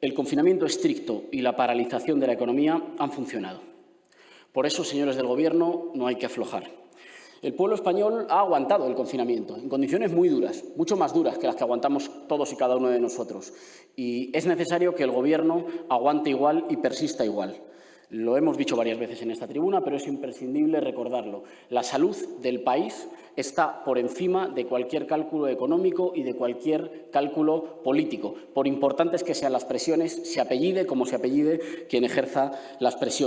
el confinamiento estricto y la paralización de la economía han funcionado. Por eso, señores del Gobierno, no hay que aflojar. El pueblo español ha aguantado el confinamiento en condiciones muy duras, mucho más duras que las que aguantamos todos y cada uno de nosotros. Y es necesario que el Gobierno aguante igual y persista igual. Lo hemos dicho varias veces en esta tribuna, pero es imprescindible recordarlo. La salud del país está por encima de cualquier cálculo económico y de cualquier cálculo político, por importantes que sean las presiones, se apellide como se apellide quien ejerza las presiones.